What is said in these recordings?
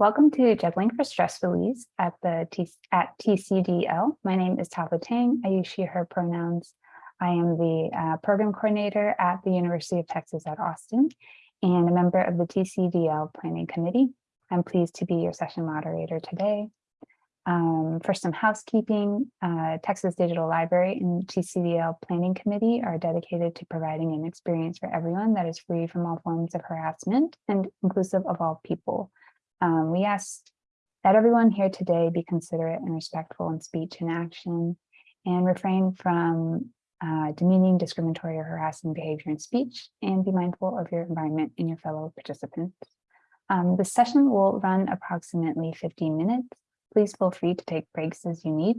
Welcome to Juggling for Stress Release at the T at TCDL. My name is Tava Tang. I use she, her pronouns. I am the uh, program coordinator at the University of Texas at Austin and a member of the TCDL Planning Committee. I'm pleased to be your session moderator today. Um, for some housekeeping, uh, Texas Digital Library and TCDL Planning Committee are dedicated to providing an experience for everyone that is free from all forms of harassment and inclusive of all people. Um, we ask that everyone here today be considerate and respectful in speech and action and refrain from uh, demeaning, discriminatory or harassing behavior in speech and be mindful of your environment and your fellow participants. Um, the session will run approximately 15 minutes. Please feel free to take breaks as you need.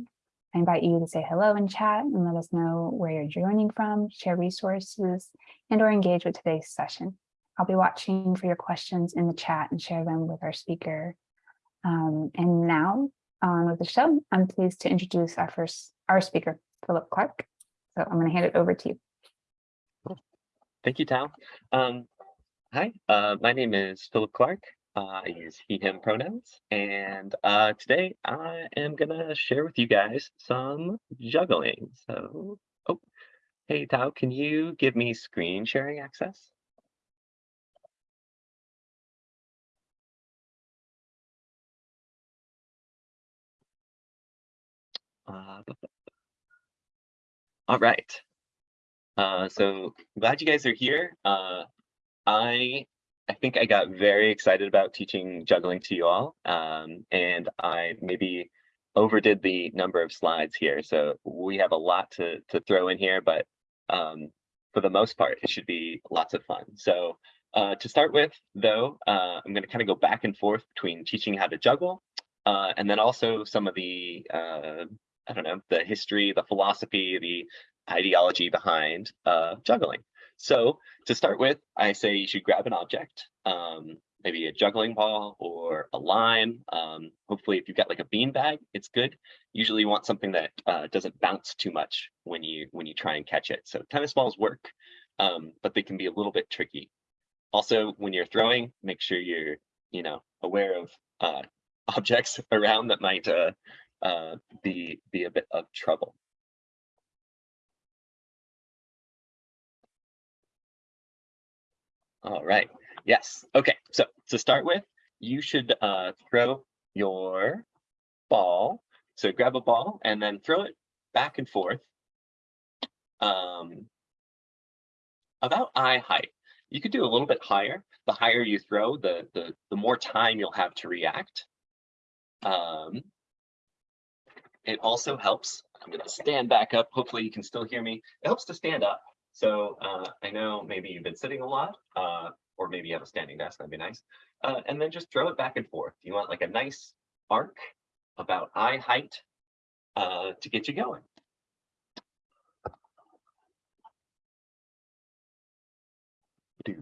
I invite you to say hello in chat and let us know where you're joining from, share resources, and or engage with today's session. I'll be watching for your questions in the chat and share them with our speaker. Um, and now on with the show, I'm pleased to introduce our first, our speaker, Philip Clark. So I'm going to hand it over to you. Thank you, Tal. Um, hi, uh, my name is Philip Clark. Uh, I use he, him pronouns. And uh, today I am going to share with you guys some juggling. So, oh, hey, Tao, can you give me screen sharing access? Uh, all right. Uh, so glad you guys are here. Uh, I I think I got very excited about teaching juggling to you all, um, and I maybe overdid the number of slides here. So we have a lot to to throw in here, but um, for the most part, it should be lots of fun. So uh, to start with, though, uh, I'm going to kind of go back and forth between teaching how to juggle uh, and then also some of the uh, I don't know, the history, the philosophy, the ideology behind uh, juggling. So to start with, I say you should grab an object, um, maybe a juggling ball or a line. Um, hopefully, if you've got like a bean bag, it's good. Usually, you want something that uh, doesn't bounce too much when you when you try and catch it. So tennis balls work, um, but they can be a little bit tricky. Also, when you're throwing, make sure you're you know aware of uh, objects around that might uh, uh, be, be a bit of trouble. All right. Yes. Okay. So to start with, you should uh, throw your ball. So grab a ball and then throw it back and forth um, about eye height. You could do a little bit higher. The higher you throw, the the the more time you'll have to react. Um, it also helps, I'm going to stand back up. Hopefully you can still hear me. It helps to stand up. So uh, I know maybe you've been sitting a lot, uh, or maybe you have a standing desk, that'd be nice. Uh, and then just throw it back and forth. You want like a nice arc about eye height uh, to get you going.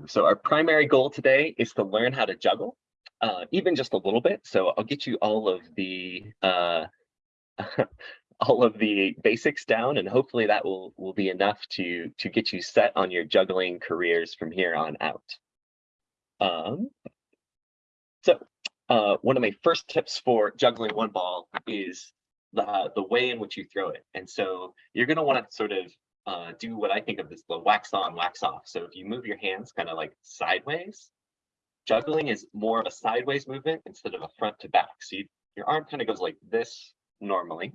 So our primary goal today is to learn how to juggle, uh, even just a little bit. So I'll get you all of the uh, all of the basics down and hopefully that will will be enough to to get you set on your juggling careers from here on out. Um so uh one of my first tips for juggling one ball is the the way in which you throw it. And so you're going to want to sort of uh do what i think of as the wax on wax off. So if you move your hands kind of like sideways juggling is more of a sideways movement instead of a front to back. So you, your arm kind of goes like this normally.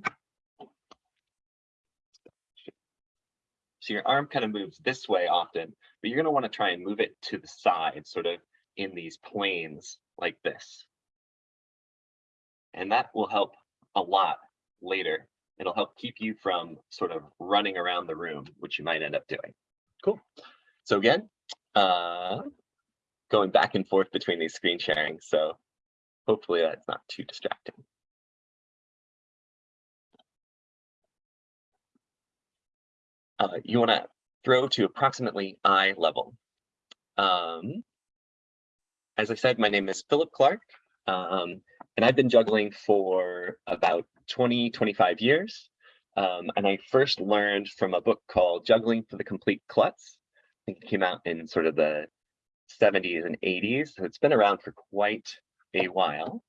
So your arm kind of moves this way often, but you're going to want to try and move it to the side, sort of in these planes like this. And that will help a lot later. It'll help keep you from sort of running around the room, which you might end up doing. Cool. So again, uh, going back and forth between these screen sharing. So hopefully that's not too distracting. Uh, you want to throw to approximately eye level. Um, as I said, my name is Philip Clark, um, and I've been juggling for about 20, 25 years. Um, and I first learned from a book called Juggling for the Complete Klutz. I think it came out in sort of the 70s and 80s. So it's been around for quite a while.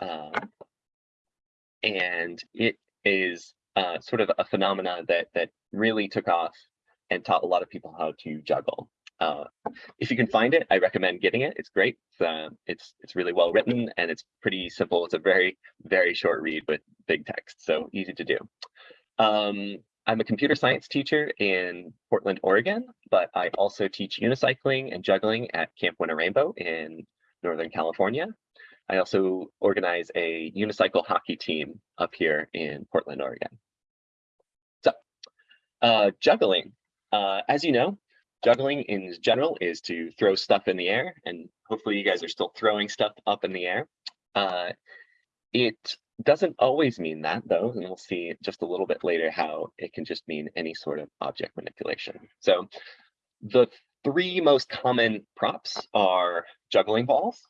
Uh, and it is uh, sort of a phenomena that that really took off and taught a lot of people how to juggle. Uh, if you can find it, I recommend getting it. It's great. It's, uh, it's it's really well written and it's pretty simple. It's a very very short read with big text, so easy to do. Um, I'm a computer science teacher in Portland, Oregon, but I also teach unicycling and juggling at Camp Winnarainbow in Northern California. I also organize a unicycle hockey team up here in Portland, Oregon. Uh, juggling. Uh, as you know, juggling in general is to throw stuff in the air, and hopefully you guys are still throwing stuff up in the air. Uh, it doesn't always mean that though, and we'll see just a little bit later how it can just mean any sort of object manipulation. So the three most common props are juggling balls,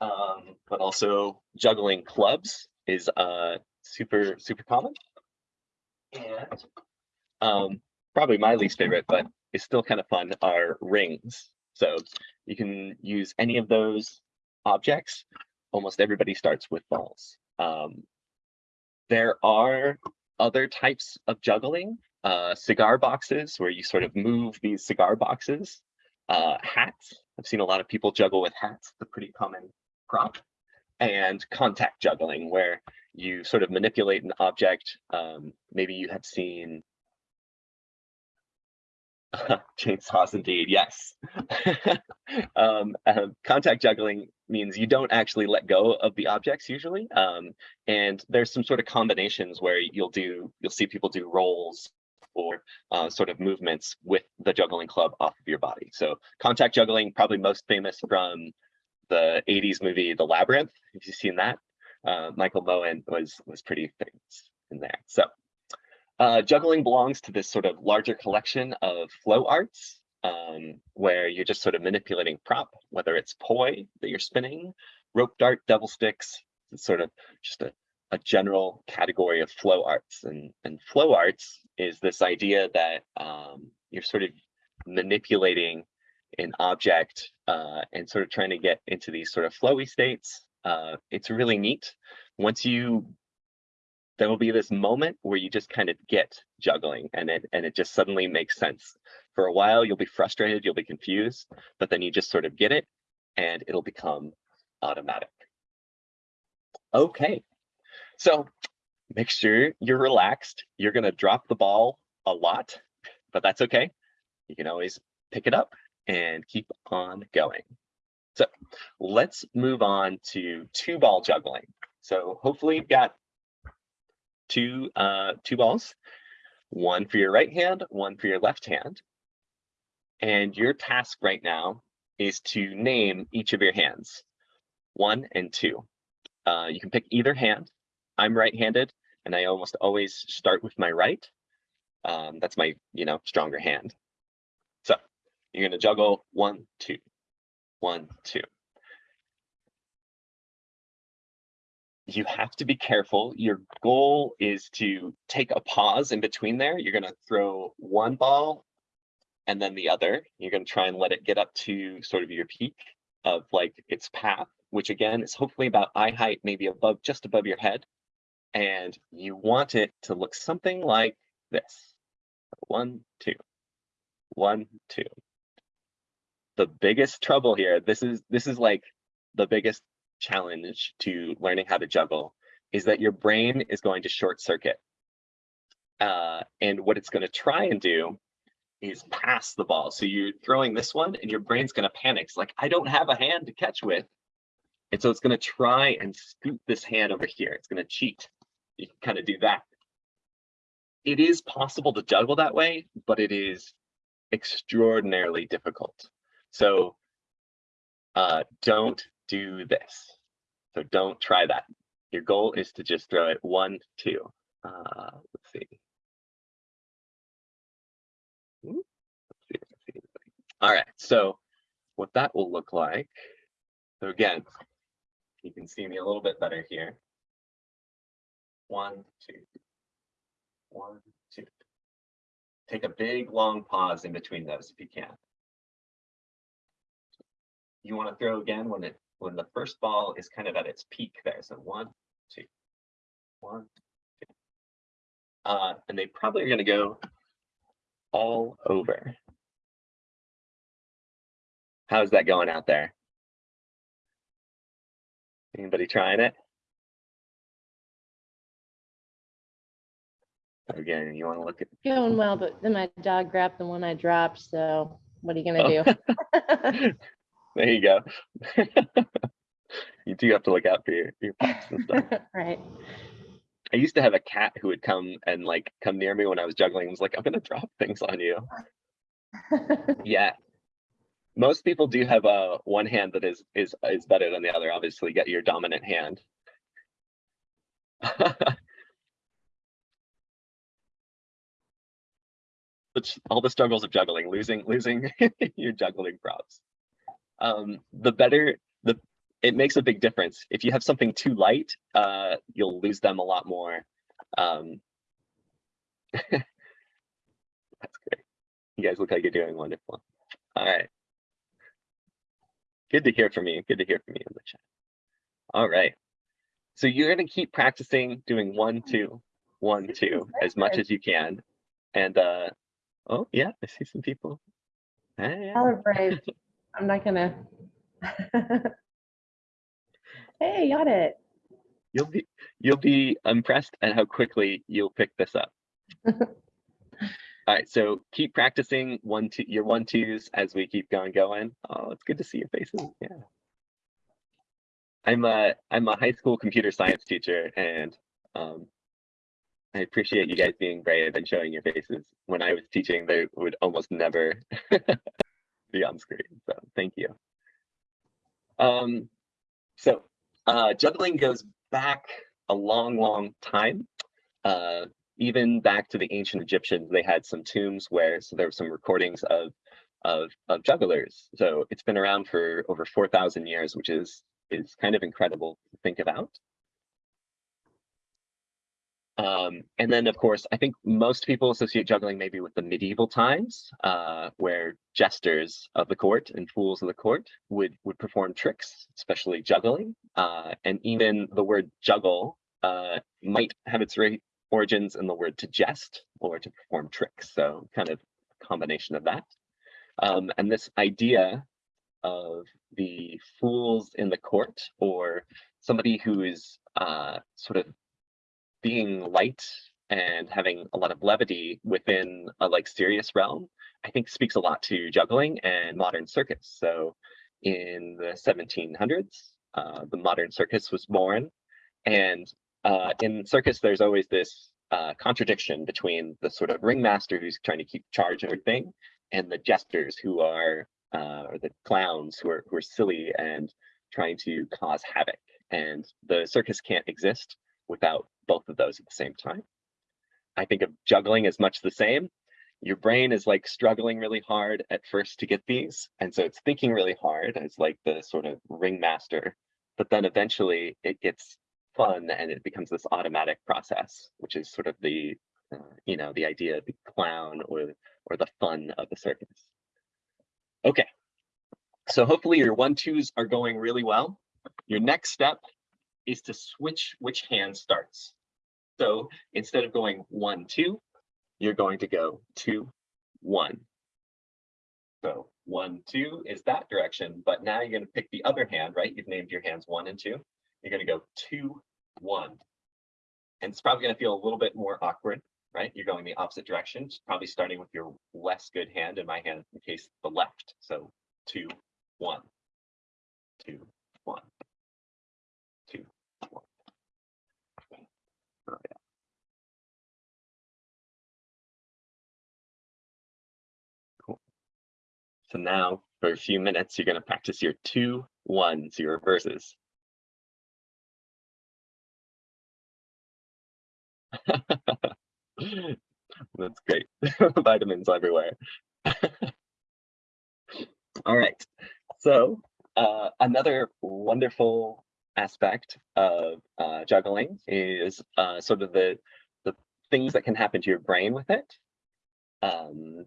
um, but also juggling clubs is uh, super, super common. And um, probably my least favorite, but it's still kind of fun, are rings. So you can use any of those objects. Almost everybody starts with balls. Um, there are other types of juggling, uh, cigar boxes where you sort of move these cigar boxes, uh, hats. I've seen a lot of people juggle with hats, the pretty common prop, and contact juggling where you sort of manipulate an object. Um, maybe you have seen chainsaws indeed, yes. um, uh, contact juggling means you don't actually let go of the objects usually. Um, and there's some sort of combinations where you'll do, you'll see people do rolls or uh, sort of movements with the juggling club off of your body. So contact juggling, probably most famous from the 80s movie The Labyrinth. If you've seen that, uh, Michael Moschen was was pretty famous in there. So uh, juggling belongs to this sort of larger collection of flow arts um, where you're just sort of manipulating prop, whether it's poi that you're spinning, rope dart, devil sticks, it's sort of just a, a general category of flow arts. And, and flow arts is this idea that um, you're sort of manipulating an object uh, and sort of trying to get into these sort of flowy states. Uh, it's really neat. Once you, there will be this moment where you just kind of get juggling and it, and it just suddenly makes sense. For a while, you'll be frustrated, you'll be confused, but then you just sort of get it and it'll become automatic. Okay, so make sure you're relaxed. You're gonna drop the ball a lot, but that's okay. You can always pick it up and keep on going. So let's move on to two ball juggling. So hopefully you've got two, uh, two balls, one for your right hand, one for your left hand. And your task right now is to name each of your hands, one and two. Uh, you can pick either hand. I'm right-handed and I almost always start with my right. Um, that's my, you know, stronger hand. So you're going to juggle one, two, one, two. You have to be careful. Your goal is to take a pause in between there. You're going to throw one ball and then the other. You're going to try and let it get up to sort of your peak of like its path, which again is hopefully about eye height, maybe above, just above your head. And you want it to look something like this. One, two, one, two the biggest trouble here, this is this is like the biggest challenge to learning how to juggle is that your brain is going to short circuit. Uh, and what it's going to try and do is pass the ball. So you're throwing this one and your brain's going to panic. It's like, I don't have a hand to catch with. And so it's going to try and scoop this hand over here. It's going to cheat. You can kind of do that. It is possible to juggle that way, but it is extraordinarily difficult. So uh, don't do this. So don't try that. Your goal is to just throw it one, two. Uh, let's see. Let's see. All right, so what that will look like. So again, you can see me a little bit better here. One, two, one, two. Take a big long pause in between those if you can you want to throw again when it when the first ball is kind of at its peak there. So one, two, one, two. Uh, and they probably are going to go all over. How's that going out there? Anybody trying it? Again, you want to look at Going well, but then my dog grabbed the one I dropped, so what are you gonna do? there you go. you do have to look out for your, your pets and stuff. Right. I used to have a cat who would come and like come near me when I was juggling. and was like, I'm gonna drop things on you. Yeah. Most people do have a one hand that is is is better than the other. Obviously, get your dominant hand. Which all the struggles of juggling, losing losing your juggling props. Um, the better the it makes a big difference. If you have something too light, uh, you'll lose them a lot more. Um, that's great. You guys look like you're doing wonderful. All right. Good to hear from you. Good to hear from you in the chat. All right. So you're going to keep practicing doing one, two, one, two as much as you can. And uh oh yeah, I see some people. Hey, brave. I'm not gonna. Hey, got it. you'll be you'll be impressed at how quickly you'll pick this up. All right, so keep practicing one two your one twos as we keep going going. Oh, it's good to see your faces. Yeah. I'm a I'm a high school computer science teacher and um I appreciate you guys being brave and showing your faces. When I was teaching, they would almost never be on screen. So thank you. Um, so uh, juggling goes back a long, long time. Uh, even back to the ancient Egyptians, they had some tombs where so there were some recordings of of of jugglers. So it's been around for over four thousand years, which is is kind of incredible to think about. Um, and then, of course, I think most people associate juggling maybe with the medieval times, uh, where jesters of the court and fools of the court would would perform tricks, especially juggling. Uh, and even the word juggle uh, might have its origins in the word to jest or to perform tricks. So, kind of a combination of that. Um, and this idea of the fools in the court or somebody who is uh, sort of being light and having a lot of levity within a like serious realm, I think speaks a lot to juggling and modern circus. So in the 1700s, uh, the modern circus was born. And uh, in circus, there's always this uh, contradiction between the sort of ringmaster who's trying to keep charge of everything and the jesters who are, uh, or the clowns who are, who are silly and trying to cause havoc. And the circus can't exist without both of those at the same time. I think of juggling as much the same. Your brain is like struggling really hard at first to get these. And so it's thinking really hard as like the sort of ringmaster, but then eventually it gets fun and it becomes this automatic process, which is sort of the, uh, you know, the idea of the clown or, or the fun of the circus. Okay, so hopefully your one twos are going really well. Your next step is to switch which hand starts. So instead of going one, two, you're going to go two, one. So one, two is that direction, but now you're going to pick the other hand, right? You've named your hands one and two. You're going to go two, one. And it's probably going to feel a little bit more awkward, right? You're going the opposite direction, probably starting with your less good hand in my hand, in case the left. So two, one, two, one, two, one. Oh, yeah. Cool. So now for a few minutes, you're going to practice your two ones, your reverses. That's great. Vitamins everywhere. All right. So uh, another wonderful aspect of uh, juggling is uh, sort of the the things that can happen to your brain with it. Um,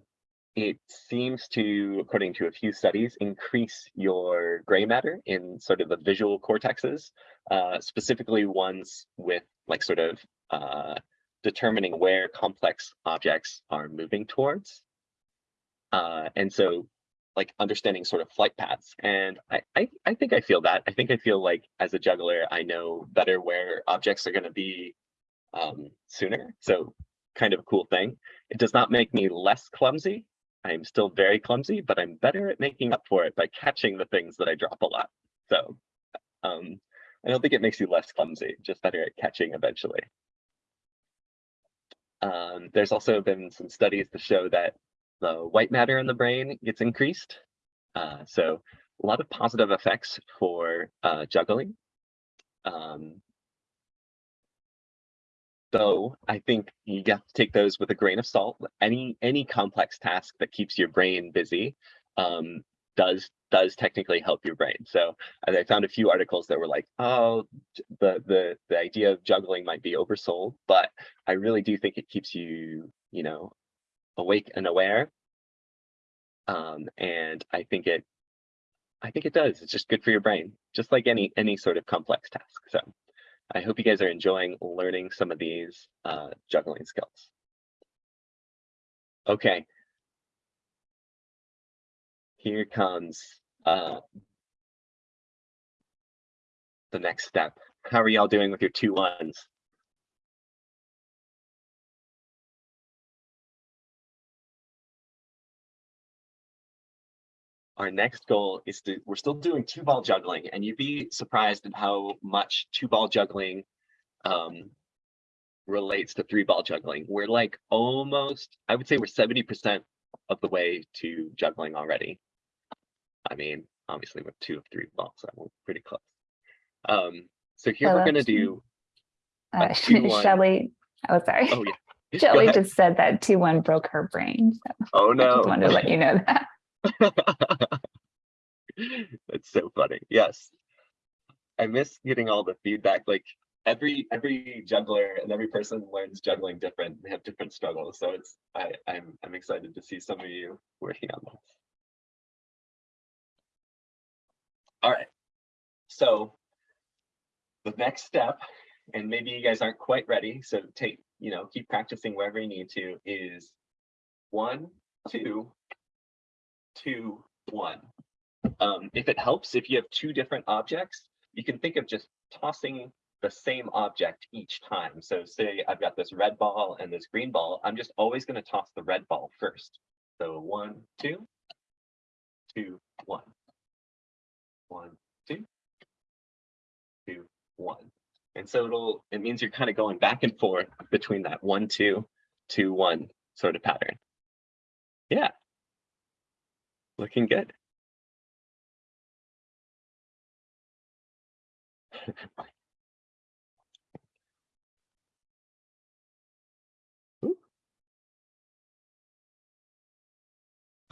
it seems to, according to a few studies, increase your gray matter in sort of the visual cortexes, uh, specifically ones with like sort of uh, determining where complex objects are moving towards. Uh, and so like understanding sort of flight paths. And I, I, I think I feel that. I think I feel like as a juggler, I know better where objects are going to be um, sooner. So kind of a cool thing. It does not make me less clumsy. I'm still very clumsy, but I'm better at making up for it by catching the things that I drop a lot. So um, I don't think it makes you less clumsy, just better at catching eventually. Um, there's also been some studies to show that the white matter in the brain gets increased. Uh, so a lot of positive effects for uh, juggling. Um, though I think you have to take those with a grain of salt. Any any complex task that keeps your brain busy um, does does technically help your brain. So I found a few articles that were like, oh, the the the idea of juggling might be oversold, but I really do think it keeps you, you know, awake and aware. Um, and I think it I think it does. It's just good for your brain, just like any any sort of complex task. So I hope you guys are enjoying learning some of these uh, juggling skills. Okay. Here comes uh, the next step. How are y'all doing with your two ones? Our next goal is to, we're still doing two ball juggling and you'd be surprised at how much two ball juggling um, relates to three ball juggling. We're like almost, I would say we're 70% of the way to juggling already. I mean, obviously with two of three balls, so we're pretty close. Um, so here So we're gonna do, Uh, a two one. Shelley, oh, sorry. oh yeah. Go Shelley just said that two one broke her brain. So Oh I no. just wanted to let you know that. That's so funny. Yes. I miss getting all the feedback. Like every every juggler and every person learns juggling different. They have different struggles. So it's I, I'm I'm excited to see some of you working on this. All right. So the next step, and maybe you guys aren't quite ready, so take, you know, keep practicing wherever you need to, is one, two, two, one. Um, if it helps, if you have two different objects, you can think of just tossing the same object each time. So say I've got this red ball and this green ball, I'm just always going to toss the red ball first. So one, two, two, one, one, two, two, one. And so it'll, it means you're kind of going back and forth between that one, two, two, one sort of pattern. Yeah. Looking good.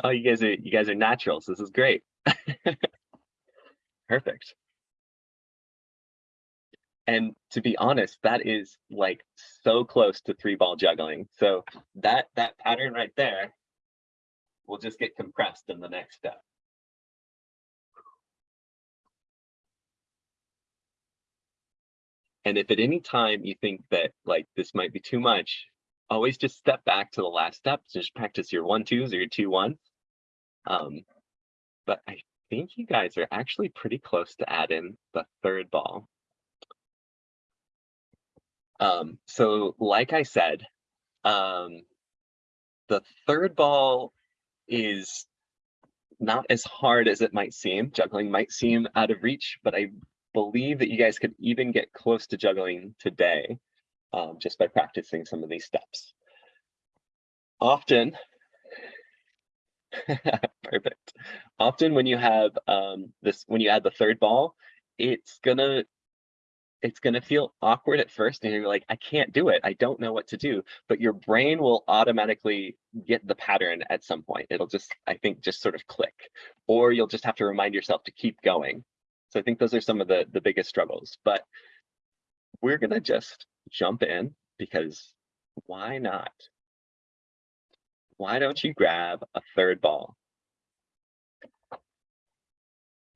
Oh, you guys are you guys are naturals. This is great. Perfect. And to be honest, that is like so close to three ball juggling. So that that pattern right there will just get compressed in the next step. And if at any time you think that like this might be too much, always just step back to the last step. Just practice your one twos or your two ones. Um, but I think you guys are actually pretty close to add in the third ball. Um, so like I said, um, the third ball is not as hard as it might seem. Juggling might seem out of reach, but I believe that you guys could even get close to juggling today um, just by practicing some of these steps. Often, perfect. Often when you have um, this, when you add the third ball, it's gonna it's going to feel awkward at first and you're like i can't do it. I don't know what to do. But your brain will automatically get the pattern at some point. It'll just i think just sort of click or you'll just have to remind yourself to keep going. So i think those are some of the the biggest struggles. But we're going to just jump in because why not? Why don't you grab a third ball?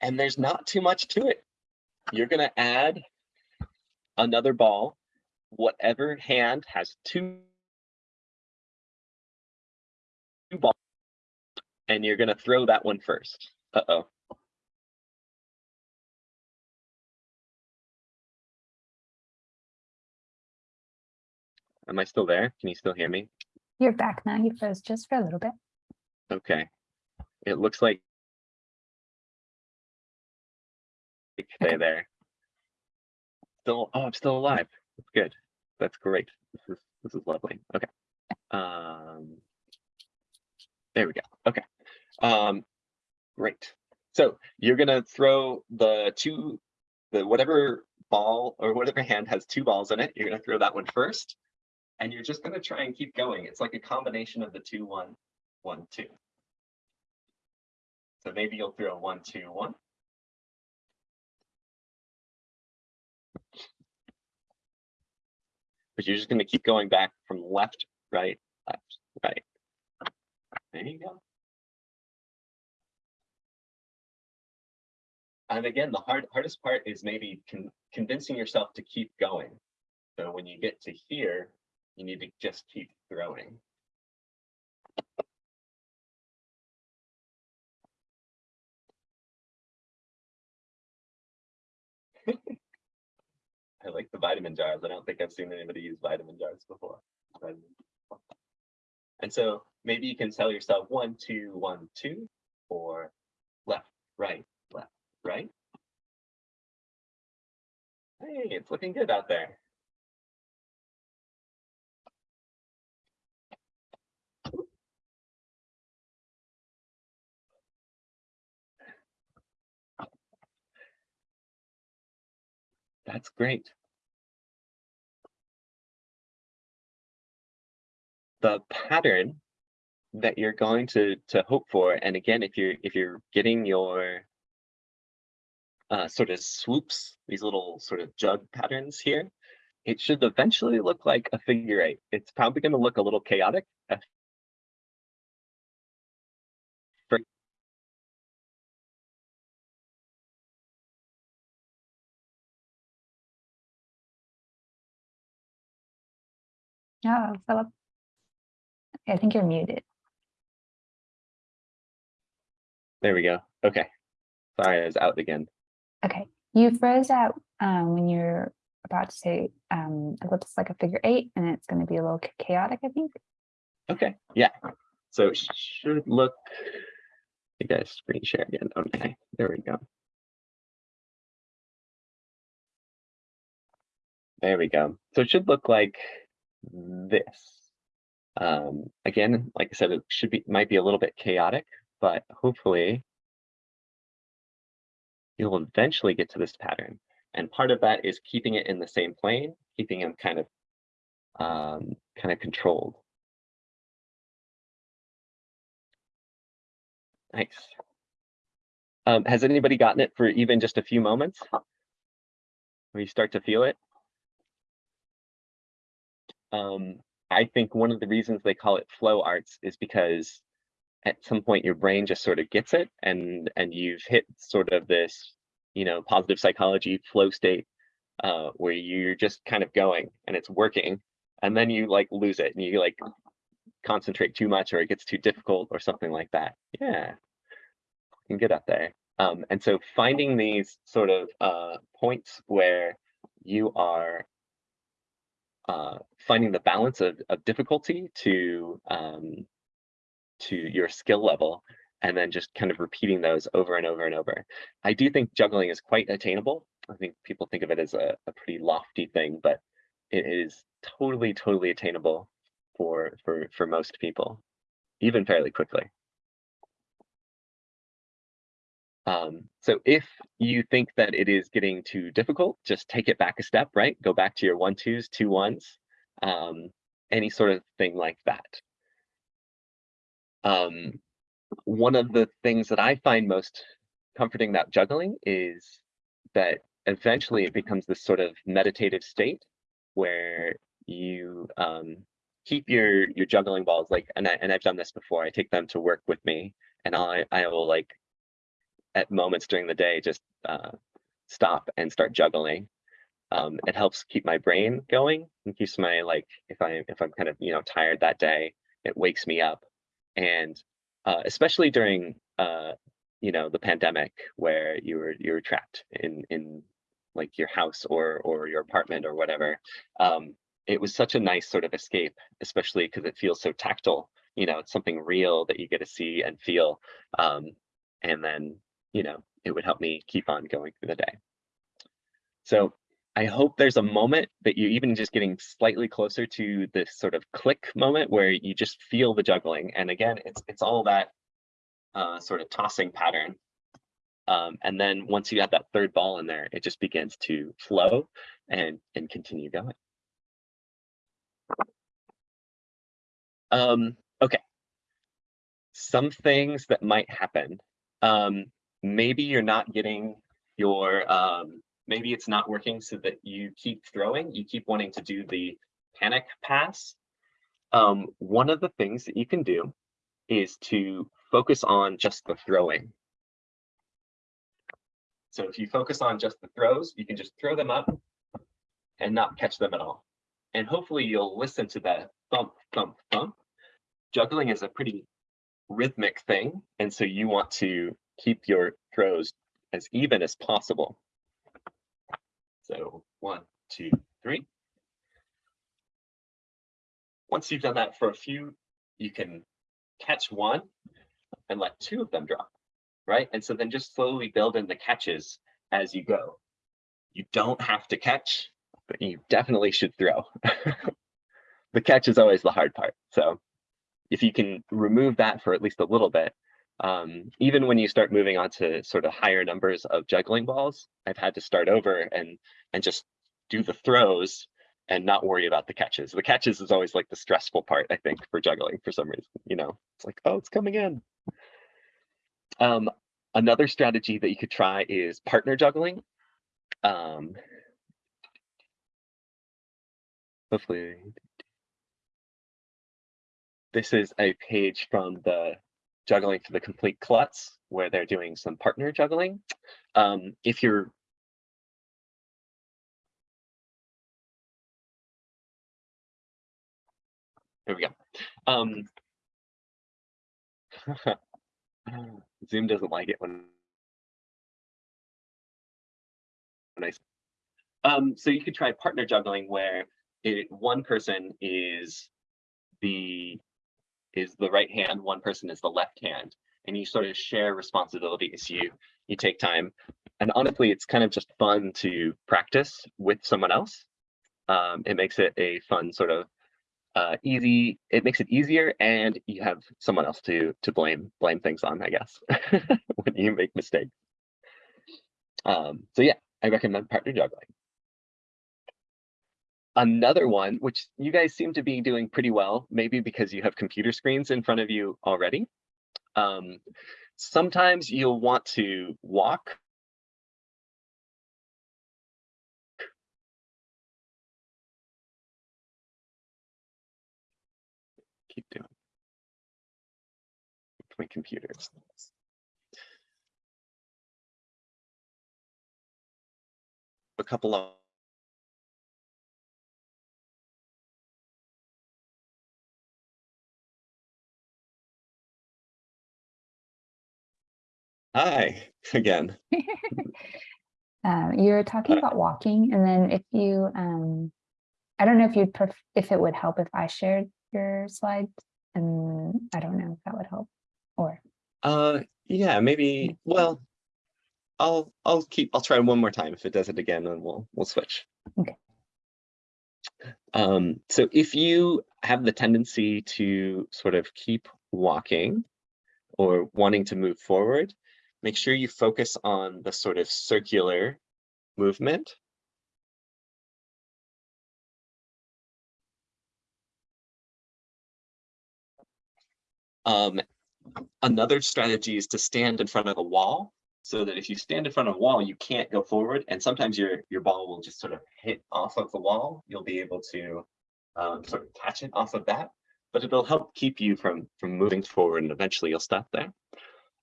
And there's not too much to it. You're gonna add another ball. Whatever hand has two two balls, and you're gonna throw that one first. Uh-oh. Am I still there? Can you still hear me? You're back now. You froze just for a little bit. Okay. It looks like stay there. Still, oh, I'm still alive. That's good. That's great. This is this is lovely. Okay. Um there we go. Okay. Um great. So you're gonna throw the two the whatever ball or whatever hand has two balls in it, you're gonna throw that one first. And you're just gonna try and keep going. It's like a combination of the two, one, one, two. So maybe you'll throw one, two, one. But you're just gonna keep going back from left, right, left, right. There you go. And again, the hard, hardest part is maybe con- convincing yourself to keep going. So when you get to here, you need to just keep throwing. I like the vitamin jars. I don't think I've seen anybody use vitamin jars before. And so maybe you can tell yourself one, two, one, two, or left, right, left, right. Hey, it's looking good out there. That's great. The pattern that you're going to to hope for, and again, if you're if you're getting your uh, sort of swoops, these little sort of jug patterns here, it should eventually look like a figure eight. It's probably going to look a little chaotic. Oh, Philip. I think you're muted. There we go. Okay. Sorry, I was out again. Okay, you froze out um, when you're about to say um, it looks like a figure eight and it's going to be a little chaotic, I think. Okay, yeah. So it should look, you guys screen share again. Okay, there we go. There we go. So it should look like this. Um, again, like I said, it should be, might be a little bit chaotic, but hopefully you'll eventually get to this pattern. And part of that is keeping it in the same plane, keeping them kind of, um, kind of controlled. Nice. Um, has anybody gotten it for even just a few moments? Where you start to feel it? Um, I think one of the reasons they call it flow arts is because at some point your brain just sort of gets it and and you've hit sort of this, you know, positive psychology flow state uh, where you're just kind of going and it's working and then you like lose it and you like concentrate too much or it gets too difficult or something like that. Yeah, you can get up there. Um, and so finding these sort of uh, points where you are uh, finding the balance of, of difficulty to um, to your skill level and then just kind of repeating those over and over and over. I do think juggling is quite attainable. I think people think of it as a, a pretty lofty thing, but it is totally, totally attainable for for for most people, even fairly quickly. Um, so if you think that it is getting too difficult, just take it back a step, right? Go back to your one twos, two ones, um, any sort of thing like that. Um, one of the things that I find most comforting about juggling is that eventually it becomes this sort of meditative state where you um, keep your your juggling balls like and I, and I've done this before. I take them to work with me and I I will like at moments during the day just uh stop and start juggling. Um it helps keep my brain going and keeps my like if I if I'm kind of you know tired that day, it wakes me up. And uh especially during uh you know the pandemic where you were you were trapped in in like your house or or your apartment or whatever um it was such a nice sort of escape especially because it feels so tactile you know it's something real that you get to see and feel um and then you know it would help me keep on going through the day so i hope there's a moment that you're even just getting slightly closer to this sort of click moment where you just feel the juggling and again it's it's all that uh sort of tossing pattern um, and then once you have that third ball in there, it just begins to flow and and continue going. Um, okay. Some things that might happen. Um, maybe you're not getting your um, maybe it's not working so that you keep throwing, you keep wanting to do the panic pass. Um, one of the things that you can do is to focus on just the throwing. So if you focus on just the throws, you can just throw them up and not catch them at all. And hopefully you'll listen to that thump, thump, thump. Juggling is a pretty rhythmic thing. And so you want to keep your throws as even as possible. So one, two, three. Once you've done that for a few, you can catch one and let two of them drop right? And so then just slowly build in the catches as you go. You don't have to catch, but you definitely should throw. the catch is always the hard part. So if you can remove that for at least a little bit, um, even when you start moving on to sort of higher numbers of juggling balls, I've had to start over and and just do the throws and not worry about the catches. The catches is always like the stressful part, I think, for juggling for some reason. You know, it's like, oh, it's coming in. Um, another strategy that you could try is partner juggling. Um, hopefully, this is a page from the Juggling for the Complete Klutz, where they're doing some partner juggling. Um, if you're There we go. Um, Zoom doesn't like it when when I um so you could try partner juggling where it one person is the is the right hand, one person is the left hand, and you sort of share responsibilities. You you take time, and honestly, it's kind of just fun to practice with someone else. Um, it makes it a fun sort of uh, easy. It makes it easier, and you have someone else to to blame blame things on, I guess, when you make mistakes. Um, so yeah, I recommend partner juggling. Another one, which you guys seem to be doing pretty well, maybe because you have computer screens in front of you already. Um, sometimes you'll want to walk keep doing. My computers. A couple of Hi again. Um, you were talking Uh, about walking and then if you, um, I don't know if you'd, pref- if it would help if I shared your slides and I don't know if that would help or, Uh, yeah, maybe, well, I'll, I'll keep, I'll try one more time. If it does it again, then we'll, we'll switch. Okay. Um, so if you have the tendency to sort of keep walking or wanting to move forward, make sure you focus on the sort of circular movement. Um, another strategy is to stand in front of a wall so that if you stand in front of a wall, you can't go forward. And sometimes your, your ball will just sort of hit off of the wall. You'll be able to um, sort of catch it off of that, but it'll help keep you from from moving forward and eventually you'll stop there.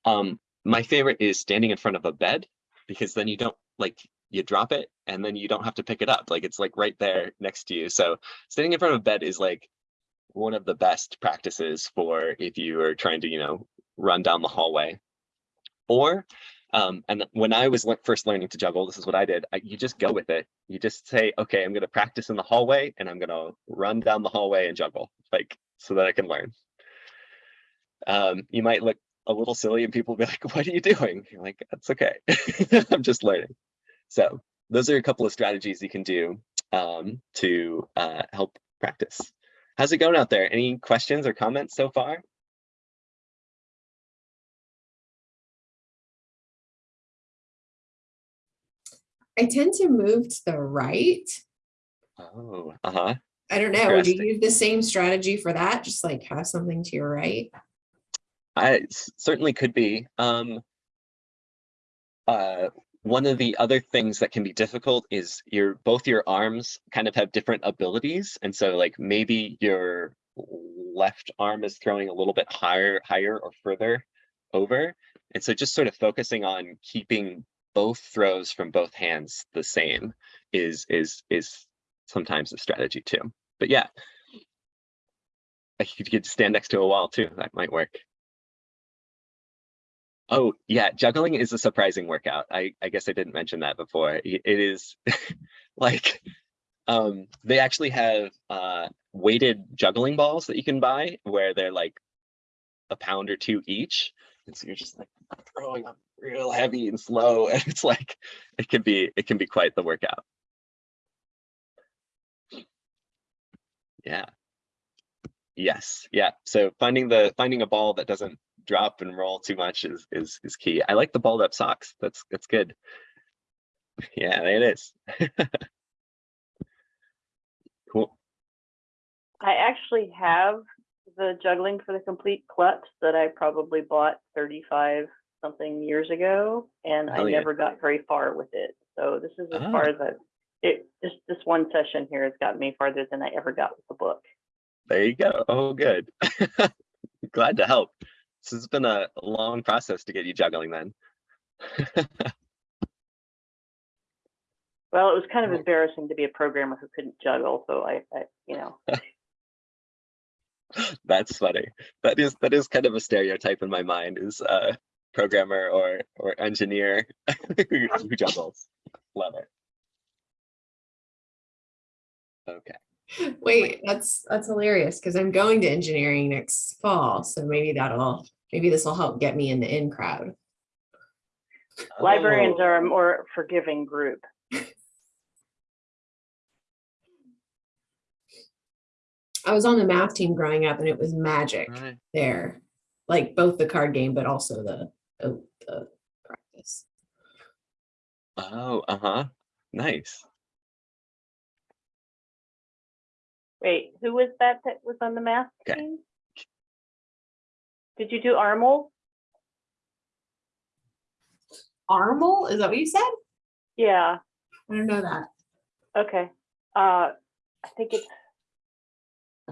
Um, my favorite is standing in front of a bed because then you don't like you drop it and then you don't have to pick it up. Like it's like right there next to you. So standing in front of a bed is like one of the best practices for if you are trying to, you know, run down the hallway. Or, um, and when I was first learning to juggle, this is what I did. I, you just go with it. You just say, okay, I'm going to practice in the hallway and I'm going to run down the hallway and juggle, like so that I can learn. Um, you might look a little silly and people will be like, what are you doing? You're like, that's okay. I'm just learning. So those are a couple of strategies you can do um, to uh, help practice. How's it going out there? Any questions or comments so far? I tend to move to the right. Oh, uh-huh. I don't know. Would you use the same strategy for that? Just like have something to your right? I certainly could be. Um, uh, one of the other things that can be difficult is your both your arms kind of have different abilities, and so like maybe your left arm is throwing a little bit higher, higher or further over, and so just sort of focusing on keeping both throws from both hands the same is is is sometimes a strategy too. But yeah, you could stand next to a wall too. That might work. Oh, yeah, juggling is a surprising workout. I, I guess I didn't mention that before. It is like um they actually have uh weighted juggling balls that you can buy where they're like a pound or two each. And so you're just like throwing them real heavy and slow. And it's like it can be it can be quite the workout. Yeah. Yes, yeah. So finding the finding a ball that doesn't drop and roll too much is is is key. I like the balled up socks. That's that's good. Yeah, there it is. Cool. I actually have the juggling for the complete klutz that I probably bought thirty-five something years ago, and I yeah. never got very far with it. So this is as Ah. far as I, it, just this one session here has got me farther than I ever got with the book. There you go. Oh, good. Glad to help. This has been a long process to get you juggling then. Well, it was kind of embarrassing to be a programmer who couldn't juggle, so I, I, you know, That's funny. That is that is kind of a stereotype in my mind is a programmer or or engineer who juggles. Love it. Okay. Wait, that's that's hilarious because I'm going to engineering next fall. So maybe that'll maybe this will help get me in the in crowd. librarians Oh, are a more forgiving group. I was on the math team growing up and it was magic right. there. Like both the card game, but also the the, the practice. Oh, uh-huh. Nice. Wait, who was that that was on the math Okay. team? Did you do ARML? ARML, is that what you said? Yeah, I don't know that. okay. Uh, I think it's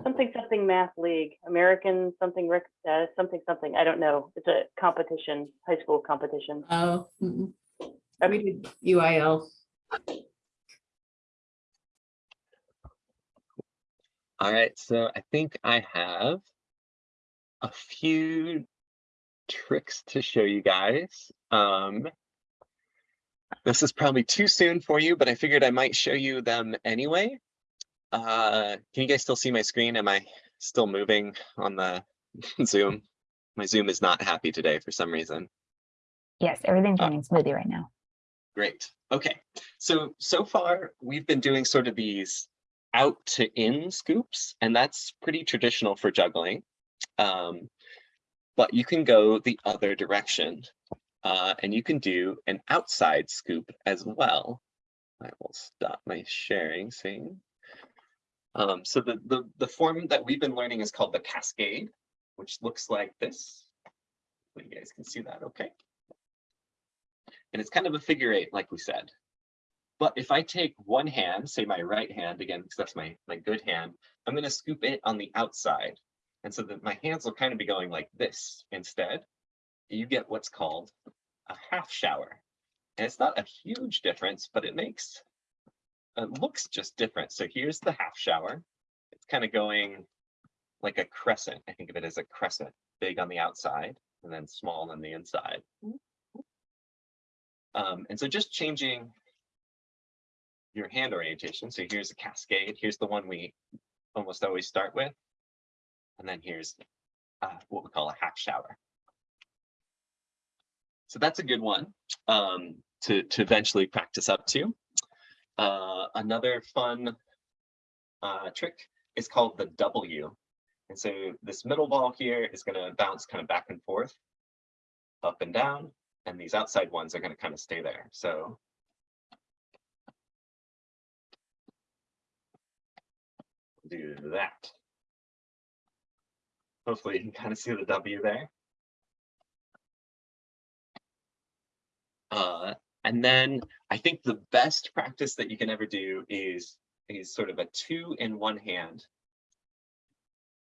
something, something math league, American something, rec- uh, something, something, I don't know. It's a competition, high school competition. Oh, we did UIL. All right, so I think I have a few tricks to show you guys. Um, this is probably too soon for you, but I figured I might show you them anyway. Uh, can you guys still see my screen? Am I still moving on the Zoom? My Zoom is not happy today for some reason. Yes, everything's Uh, running smoothly right now. Great. Okay. So, so far we've been doing sort of these out to in scoops, and that's pretty traditional for juggling. Um, but you can go the other direction uh, and you can do an outside scoop as well. I will stop my sharing scene. Um, so the, the, the form that we've been learning is called the cascade, which looks like this. You guys can see that okay. And it's kind of a figure eight, like we said. But if I take one hand, say my right hand, again, because that's my, my good hand, I'm gonna scoop it on the outside. And so that my hands will kind of be going like this instead. You get what's called a half shower. And it's not a huge difference, but it makes, it looks just different. So here's the half shower. It's kind of going like a crescent. I think of it as a crescent, big on the outside and then small on the inside. Um, and so just changing your hand orientation. So here's a cascade. Here's the one we almost always start with. And then here's uh, what we call a half shower. So that's a good one um, to, to eventually practice up to. Uh, another fun uh, trick is called the W. And so this middle ball here is going to bounce kind of back and forth, up and down, and these outside ones are going to kind of stay there. So do that. Hopefully you can kind of see the W there. Uh, and then I think the best practice that you can ever do is, is sort of a two in one hand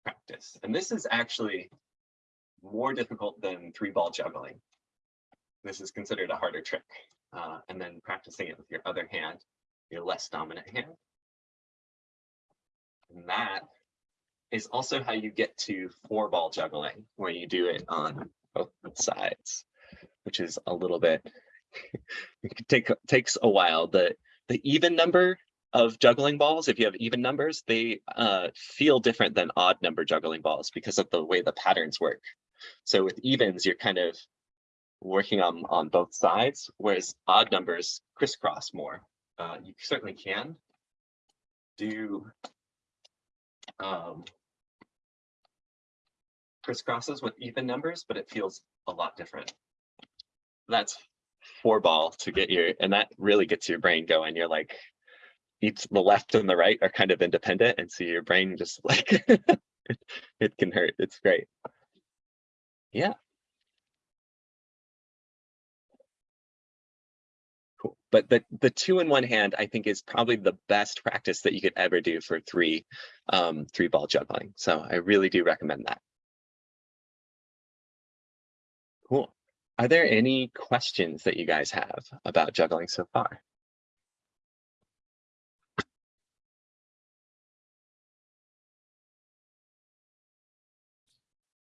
practice. And this is actually more difficult than three ball juggling. This is considered a harder trick. Uh, and then practicing it with your other hand, your less dominant hand. That is also how you get to four ball juggling, where you do it on both sides, which is a little bit, it take, takes a while. The, the even number of juggling balls, if you have even numbers, they uh, feel different than odd number juggling balls because of the way the patterns work. So with evens, you're kind of working on, on both sides, whereas odd numbers crisscross more. Uh, you certainly can do um, crisscrosses with even numbers, but it feels a lot different. That's four ball to get your, and that really gets your brain going. You're like, each the left and the right are kind of independent, and so your brain just like it, it can hurt. It's great. Yeah. But the the two in one hand, I think, is probably the best practice that you could ever do for three um, three ball juggling. So I really do recommend that. Cool. Are there any questions that you guys have about juggling so far?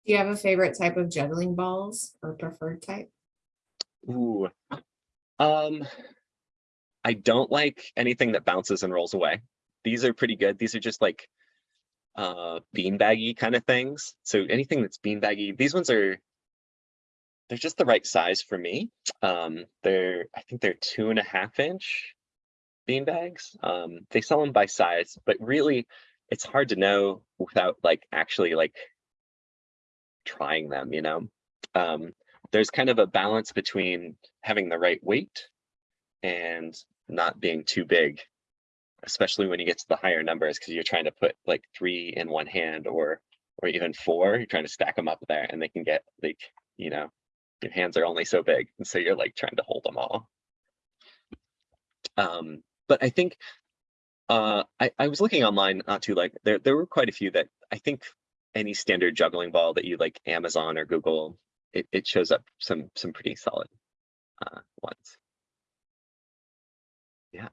Do you have a favorite type of juggling balls or preferred type? Ooh. Um, I don't like anything that bounces and rolls away. These are pretty good. These are just like uh beanbaggy kind of things. So anything that's beanbaggy, these ones are they're just the right size for me. Um, they're I think they're two and a half inch beanbags. Um, they sell them by size, but really it's hard to know without like actually like trying them, you know. Um, there's kind of a balance between having the right weight and not being too big, especially when you get to the higher numbers, because you're trying to put like three in one hand or or even four, you're trying to stack them up there and they can get like, you know, your hands are only so big. And so you're like trying to hold them all. Um, but I think uh, I, I was looking online not too like there, there were quite a few that I think any standard juggling ball that you like Amazon or Google, it, it shows up some some pretty solid uh, ones. Yeah.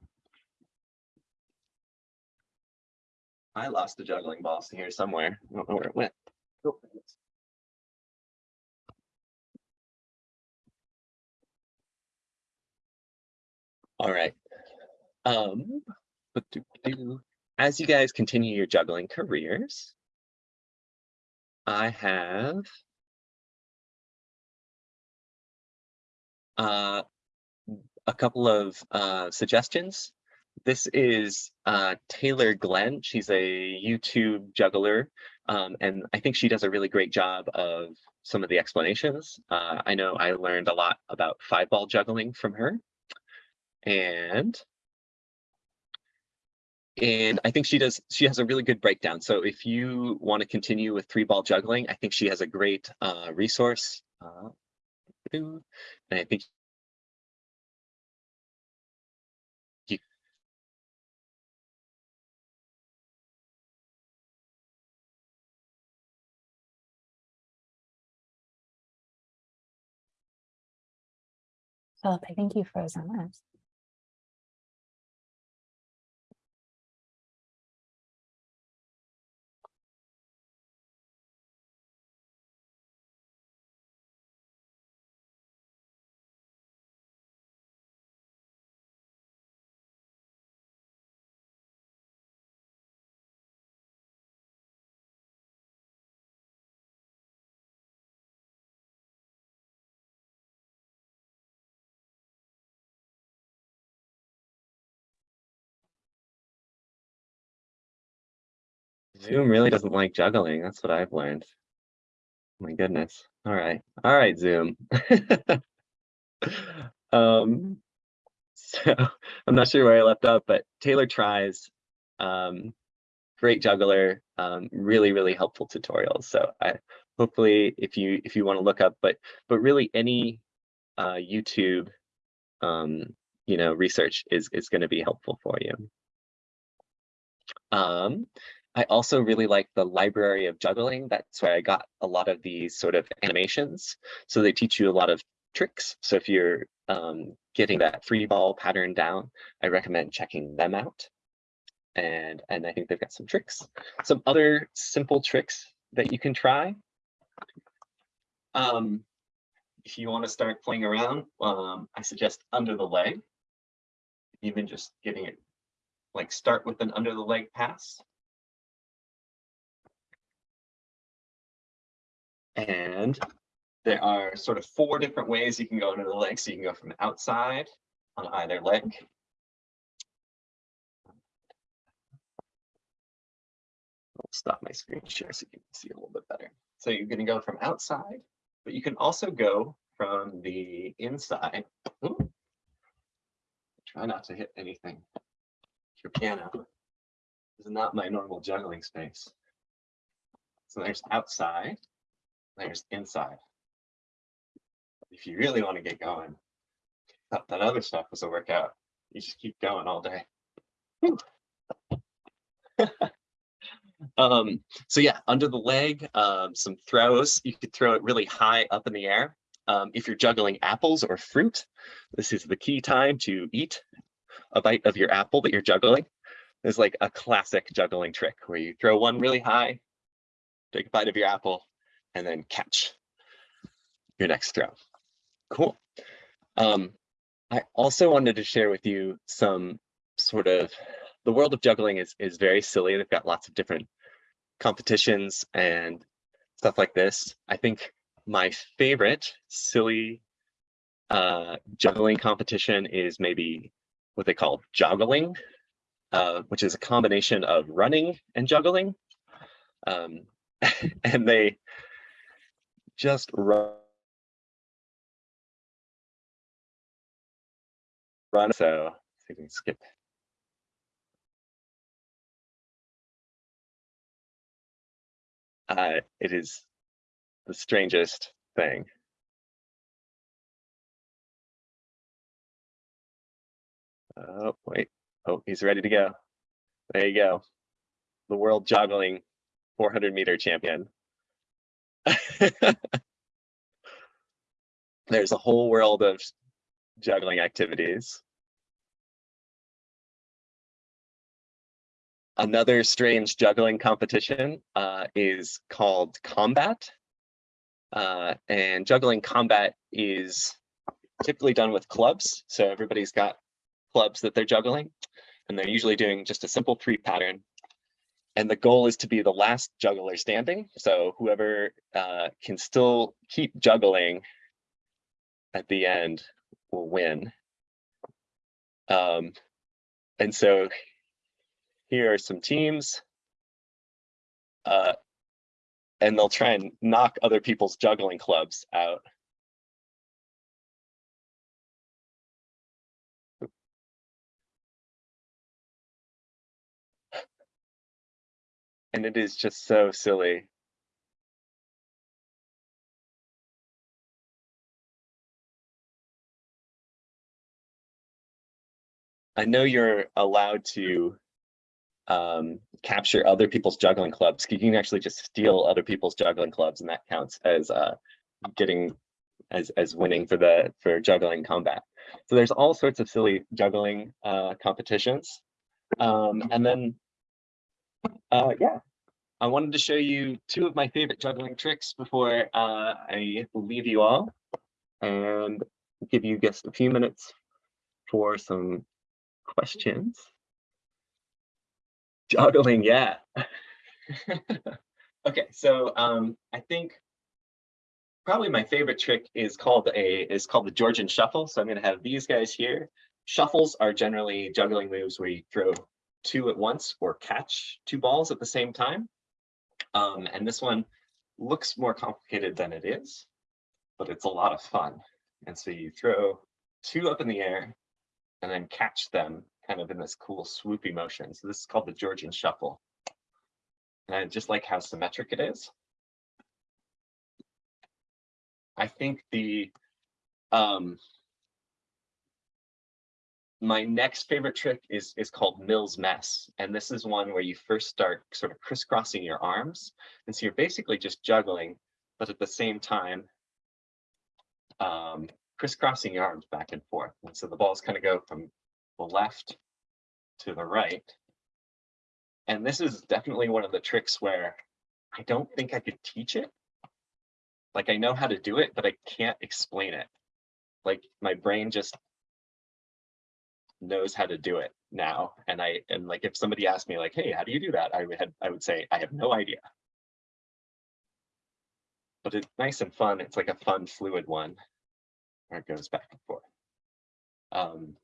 I lost the juggling balls here somewhere. I don't know where it went. Oh, there it is. All right. Um, but do- do- as you guys continue your juggling careers, I have uh, a couple of uh, suggestions. This is uh, Taylor Glenn. She's a YouTube juggler, um, and I think she does a really great job of some of the explanations. Uh, I know I learned a lot about five ball juggling from her. And and I think she does, she has a really good breakdown. So if you want to continue with three ball juggling, I think she has a great uh, resource. Uh, and I think Philip, I think you froze on us. Zoom really doesn't like juggling. That's what I've learned. My goodness. All right. All right, Zoom. um, so I'm not sure where I left off, but Taylor tries. Um, great juggler. Um, really, really helpful tutorials. So I hopefully if you if you want to look up, but but really any uh, YouTube um, you know research is is going to be helpful for you. Um, I also really like the library of juggling. That's where I got a lot of these sort of animations. So they teach you a lot of tricks. So if you're um, getting that free ball pattern down, I recommend checking them out. And, and I think they've got some tricks. Some other simple tricks that you can try. Um, if you want to start playing around, um, I suggest under the leg. Even just getting it, like start with an under the leg pass. And there are sort of four different ways you can go into the leg. So you can go from outside on either leg. I'll stop my screen share so you can see a little bit better. So you're going to go from outside, but you can also go from the inside. Ooh. Try not to hit anything. Your piano This is not my normal juggling space. So there's outside there's inside. If you really want to get going, that, that other stuff was a workout. You just keep going all day. um, so yeah, under the leg, um, some throws. You could throw it really high up in the air. Um, if you're juggling apples or fruit, this is the key time to eat a bite of your apple that you're juggling. It's like a classic juggling trick where you throw one really high, take a bite of your apple, and then catch your next throw. Cool. Um, I also wanted to share with you some sort of, the world of juggling is, is very silly. They've got lots of different competitions and stuff like this. I think my favorite silly uh, juggling competition is maybe what they call joggling, uh, which is a combination of running and juggling. Um, and they just run. Run, so see if we can skip. Uh, it is the strangest thing. Oh, wait. Oh, he's ready to go. There you go. The world juggling 400 meter champion. There's a whole world of juggling activities. Another strange juggling competition uh, is called combat. Uh, and juggling combat is typically done with clubs. So everybody's got clubs that they're juggling and they're usually doing just a simple three pattern and the goal is to be the last juggler standing. So whoever uh, can still keep juggling at the end will win. Um, and so here are some teams. Uh, and they'll try and knock other people's juggling clubs out. And it is just so silly. I know you're allowed to um, capture other people's juggling clubs. You can actually just steal other people's juggling clubs and that counts as uh, getting as as winning for the for juggling combat. So there's all sorts of silly juggling uh, competitions, um, and then uh, yeah, I wanted to show you two of my favorite juggling tricks before uh, I leave you all, and give you just a few minutes for some questions. Juggling, yeah. okay, so um, I think probably my favorite trick is called a is called the Georgian shuffle. So I'm going to have these guys here. Shuffles are generally juggling moves where you throw two at once or catch two balls at the same time. Um, and this one looks more complicated than it is, but it's a lot of fun. And so you throw two up in the air and then catch them kind of in this cool swoopy motion. So this is called the Georgian shuffle. And I just like how symmetric it is. I think the um my next favorite trick is is called Mills mess. And this is one where you first start sort of crisscrossing your arms. And so you're basically just juggling, but at the same time, um, crisscrossing your arms back and forth. And so the balls kind of go from the left to the right. And this is definitely one of the tricks where I don't think I could teach it. Like I know how to do it, but I can't explain it. Like my brain just knows how to do it now. And I and like if somebody asked me like, hey, how do you do that? I would I would say I have no idea. But it's nice and fun. It's like a fun fluid one where it goes back and forth. Um,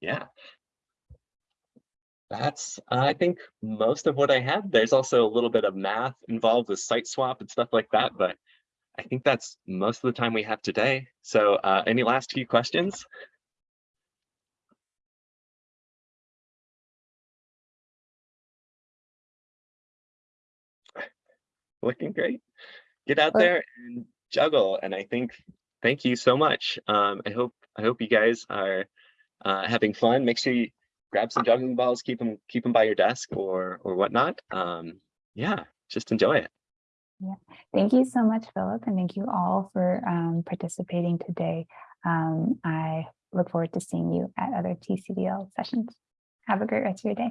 yeah. That's, I think, most of what I had. There's also a little bit of math involved with site swap and stuff like that, but I think that's most of the time we have today. So uh, any last few questions? Looking great. Get out there and juggle. And I think, thank you so much. Um, I hope, I hope you guys are uh, having fun. Make sure you grab some juggling balls, keep them, keep them by your desk or, or whatnot. Um, yeah, just enjoy it. Yeah, Thank you so much, Philip, and thank you all for um, participating today. Um, I look forward to seeing you at other TCDL sessions. Have a great rest of your day.